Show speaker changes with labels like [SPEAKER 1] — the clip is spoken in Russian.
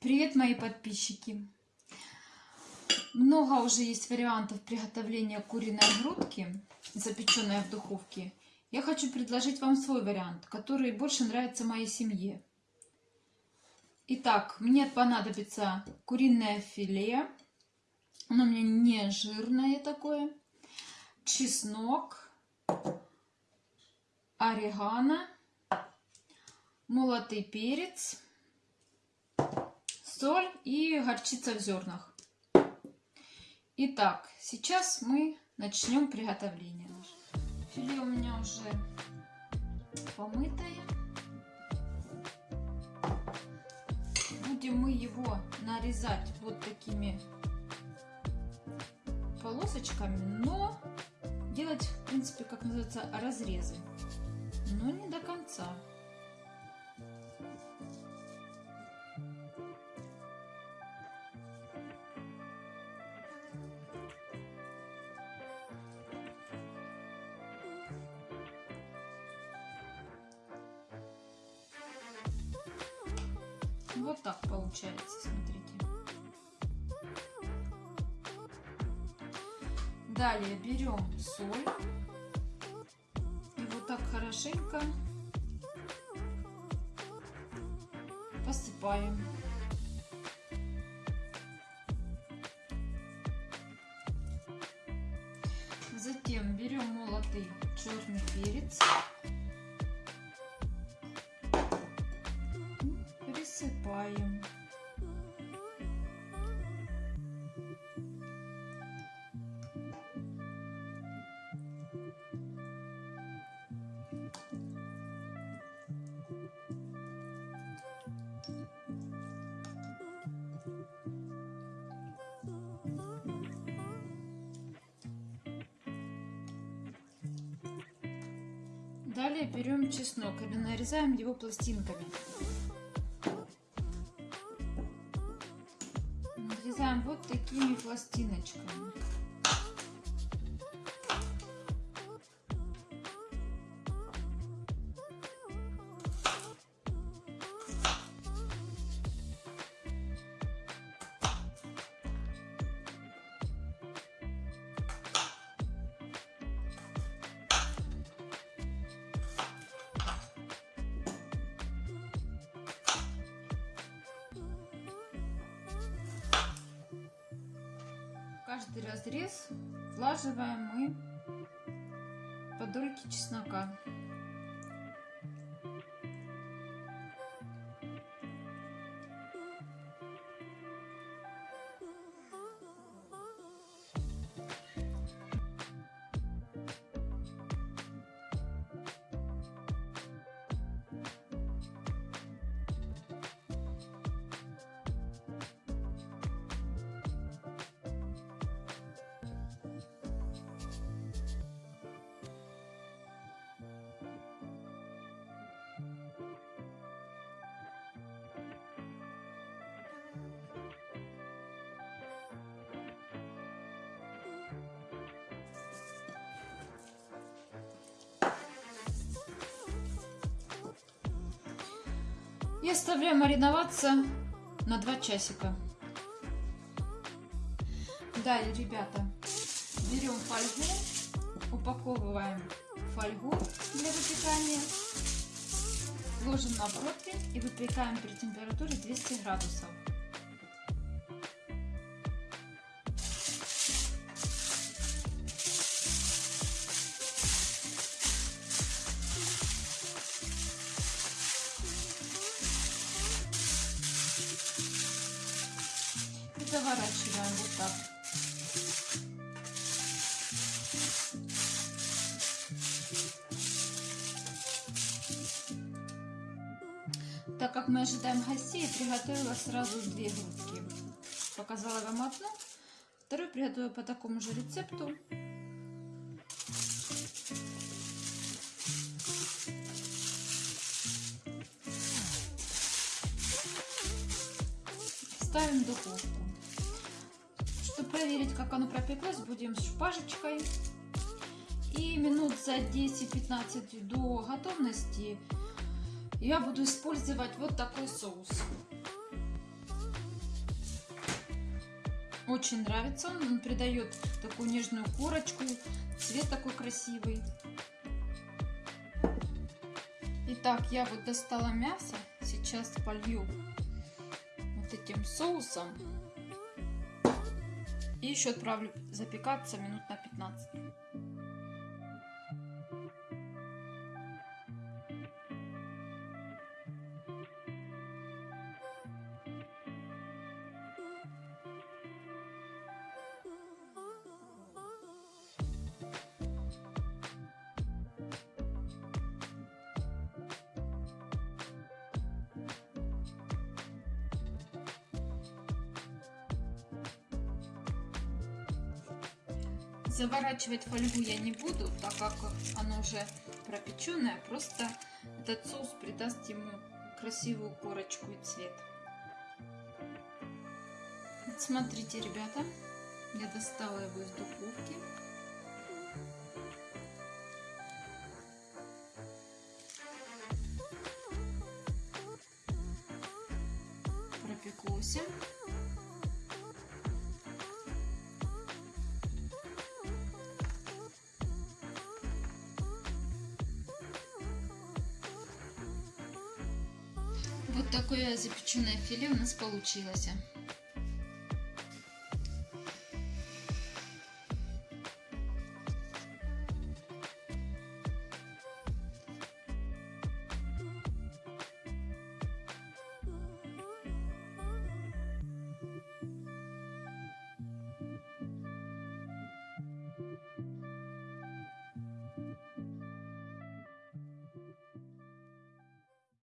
[SPEAKER 1] Привет, мои подписчики! Много уже есть вариантов приготовления куриной грудки, запеченной в духовке. Я хочу предложить вам свой вариант, который больше нравится моей семье. Итак, мне понадобится куриное филе. Оно у меня не жирное такое. Чеснок, орегано, молотый перец соль и горчица в зернах. Итак, сейчас мы начнем приготовление. Филе у меня уже помытое. Будем мы его нарезать вот такими полосочками, но делать, в принципе, как называется, разрезы, но не до конца. Вот так получается, смотрите. Далее берем соль и вот так хорошенько посыпаем. Затем берем молотый черный перец посыпаем. Далее берем чеснок и нарезаем его пластинками. Вот такими пластиночками. Каждый разрез влаживаем мы по дольке чеснока. И оставляем мариноваться на 2 часика. Далее, ребята, берем фольгу, упаковываем фольгу для выпекания, ложим на противень и выпекаем при температуре 200 градусов. Заворачиваем вот так. Так как мы ожидаем гостей, приготовила сразу две грудки. Показала вам одну, вторую приготовила по такому же рецепту. Духовку проверить, как оно пропеклось, будем с шпажечкой. И минут за 10-15 до готовности я буду использовать вот такой соус. Очень нравится он, он придает такую нежную корочку, цвет такой красивый. Итак, я вот достала мясо, сейчас полью вот этим соусом. И еще отправлю запекаться минут на 15. Заворачивать фольгу я не буду, так как оно уже пропеченное. Просто этот соус придаст ему красивую корочку и цвет. Вот смотрите, ребята, я достала его из духовки. Пропеклось. Такое запеченное филе у нас получилось.